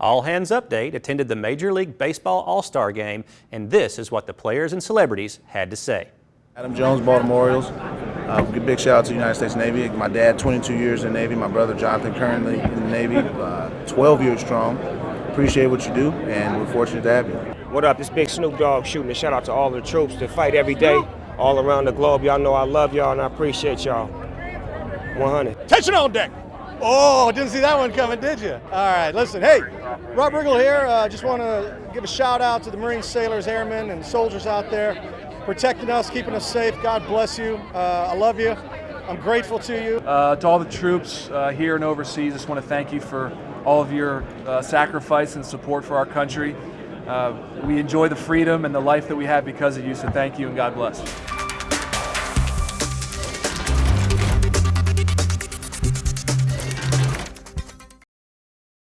All Hands Update attended the Major League Baseball All-Star Game, and this is what the players and celebrities had to say. Adam Jones, Baltimore Orioles. Uh, big shout out to the United States Navy. My dad, 22 years in the Navy. My brother, Jonathan, currently in the Navy, uh, 12 years strong. Appreciate what you do, and we're fortunate to have you. What up? This big Snoop Dogg shooting a shout out to all the troops that fight every day all around the globe. Y'all know I love y'all and I appreciate y'all. 100. Tension on deck. Oh, didn't see that one coming, did you? All right, listen. Hey, Rob Riggle here. Uh, just want to give a shout out to the Marine sailors, airmen, and soldiers out there protecting us, keeping us safe. God bless you. Uh, I love you. I'm grateful to you. Uh, to all the troops uh, here and overseas, just want to thank you for all of your uh, sacrifice and support for our country. Uh, we enjoy the freedom and the life that we have because of you, so thank you and God bless.